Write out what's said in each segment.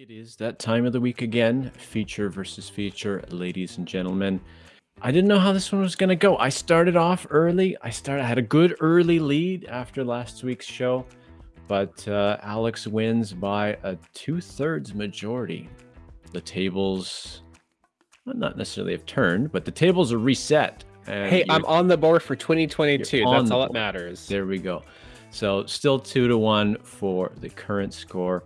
It is that time of the week again, feature versus feature, ladies and gentlemen. I didn't know how this one was going to go. I started off early. I started I had a good early lead after last week's show, but uh, Alex wins by a two-thirds majority. The tables, well, not necessarily have turned, but the tables are reset. Hey, I'm on the board for 2022. That's all that matters. There we go. So still two to one for the current score.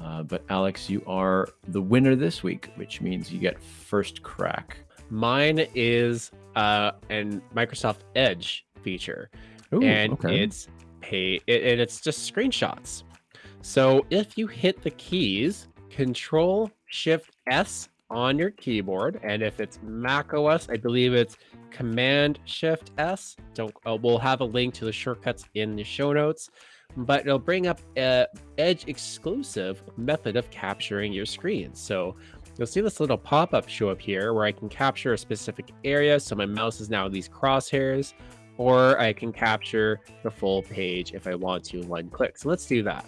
Uh, but Alex, you are the winner this week, which means you get first crack. Mine is uh, an Microsoft Edge feature, Ooh, and okay. it's pay it, and it's just screenshots. So if you hit the keys Control Shift S on your keyboard, and if it's Mac OS, I believe it's Command Shift S. Don't uh, we'll have a link to the shortcuts in the show notes but it'll bring up a Edge exclusive method of capturing your screen. So you'll see this little pop-up show up here where I can capture a specific area. So my mouse is now these crosshairs, or I can capture the full page if I want to one click. So let's do that.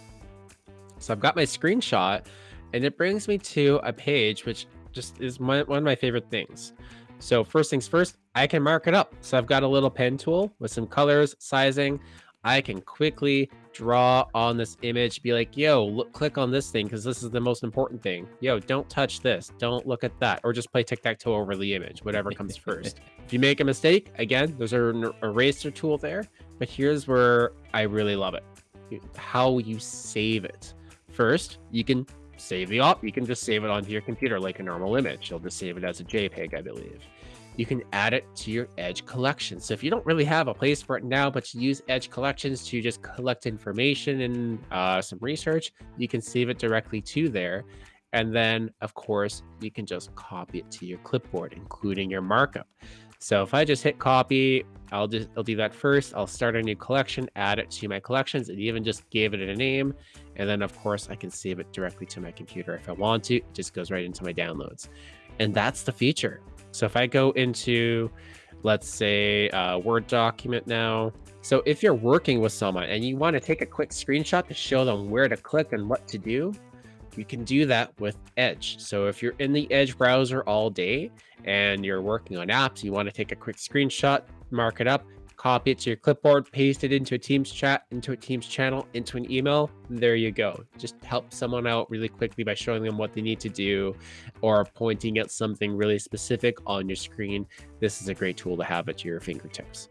So I've got my screenshot and it brings me to a page which just is my, one of my favorite things. So first things first, I can mark it up. So I've got a little pen tool with some colors, sizing. I can quickly draw on this image, be like, yo, look, click on this thing because this is the most important thing. Yo, don't touch this. Don't look at that. Or just play tic tac toe over the image, whatever comes first. if you make a mistake, again, there's an eraser tool there. But here's where I really love it how you save it. First, you can save the op, you can just save it onto your computer like a normal image. You'll just save it as a JPEG, I believe you can add it to your Edge collection. So if you don't really have a place for it now, but you use Edge collections to just collect information and uh, some research, you can save it directly to there. And then, of course, you can just copy it to your clipboard, including your markup. So if I just hit copy, I'll just I'll do that first. I'll start a new collection, add it to my collections, and even just gave it a name. And then of course I can save it directly to my computer if I want to. It just goes right into my downloads. And that's the feature. So if I go into, let's say, a Word document now. So if you're working with someone and you want to take a quick screenshot to show them where to click and what to do, you can do that with Edge. So if you're in the Edge browser all day and you're working on apps, you want to take a quick screenshot, mark it up, copy it to your clipboard, paste it into a Teams chat, into a Teams channel, into an email. There you go. Just help someone out really quickly by showing them what they need to do or pointing at something really specific on your screen. This is a great tool to have at your fingertips.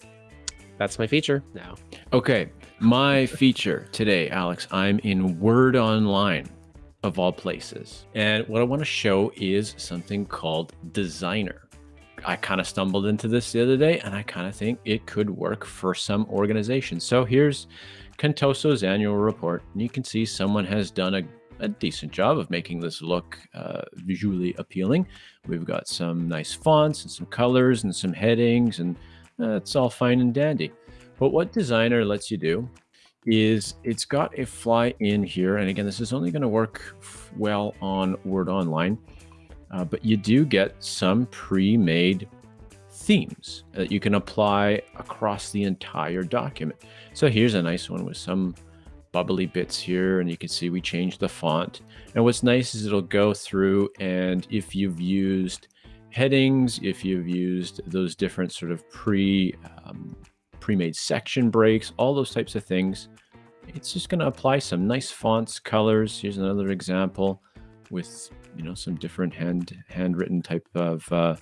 That's my feature now. Okay, my feature today, Alex, I'm in Word Online of all places. And what I want to show is something called Designer. I kind of stumbled into this the other day and I kind of think it could work for some organizations. So here's Contoso's annual report. And you can see someone has done a, a decent job of making this look uh, visually appealing. We've got some nice fonts and some colors and some headings and uh, it's all fine and dandy. But what Designer lets you do is it's got a fly in here. And again, this is only going to work well on Word Online uh, but you do get some pre-made themes that you can apply across the entire document. So here's a nice one with some bubbly bits here and you can see we changed the font. And what's nice is it'll go through and if you've used headings, if you've used those different sort of pre um, pre-made section breaks, all those types of things, it's just going to apply some nice fonts, colors. Here's another example with you know some different hand handwritten type of uh,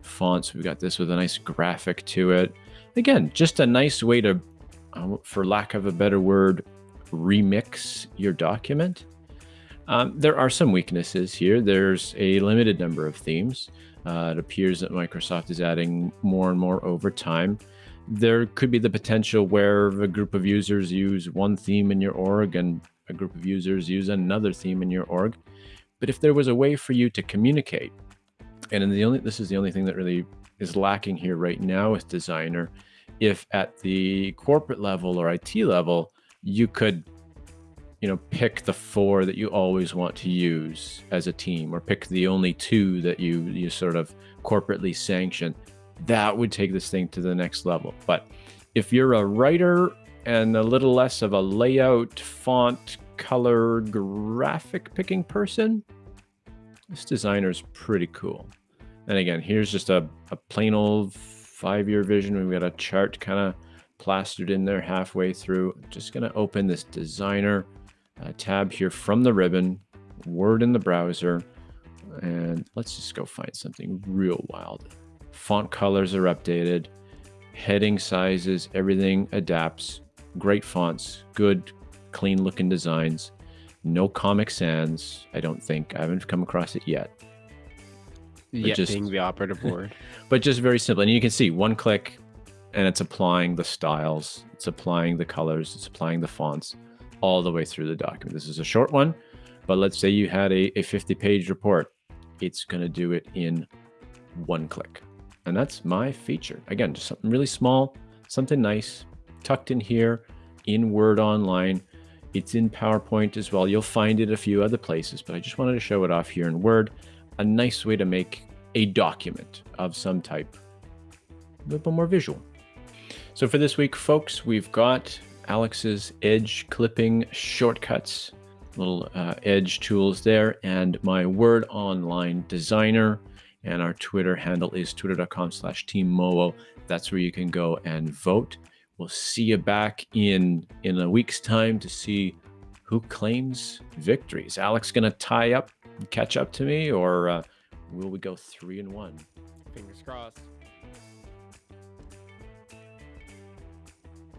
fonts. We've got this with a nice graphic to it. Again, just a nice way to, uh, for lack of a better word, remix your document. Um, there are some weaknesses here. There's a limited number of themes. Uh, it appears that Microsoft is adding more and more over time. There could be the potential where a group of users use one theme in your org and a group of users use another theme in your org. But if there was a way for you to communicate, and the only this is the only thing that really is lacking here right now with designer, if at the corporate level or IT level, you could you know pick the four that you always want to use as a team or pick the only two that you you sort of corporately sanction that would take this thing to the next level but if you're a writer and a little less of a layout font color graphic picking person, this designer's pretty cool. And again, here's just a, a plain old five-year vision. We've got a chart kind of plastered in there halfway through. I'm just going to open this designer uh, tab here from the ribbon, Word in the browser, and let's just go find something real wild. Font colors are updated, heading sizes, everything adapts. Great fonts, good, clean looking designs. No Comic Sans, I don't think. I haven't come across it yet. Yet just, being the operative word. but just very simple. And you can see one click and it's applying the styles, it's applying the colors, it's applying the fonts all the way through the document. This is a short one, but let's say you had a, a 50 page report. It's going to do it in one click. And that's my feature. Again, just something really small, something nice, tucked in here in Word Online. It's in PowerPoint as well. You'll find it a few other places, but I just wanted to show it off here in Word. A nice way to make a document of some type a little bit more visual. So for this week, folks, we've got Alex's edge clipping shortcuts, little uh, edge tools there, and my Word Online designer. And our Twitter handle is twitter.com slash teammoo. That's where you can go and vote. We'll see you back in in a week's time to see who claims victory. Is Alex going to tie up catch up to me, or uh, will we go three and one? Fingers crossed.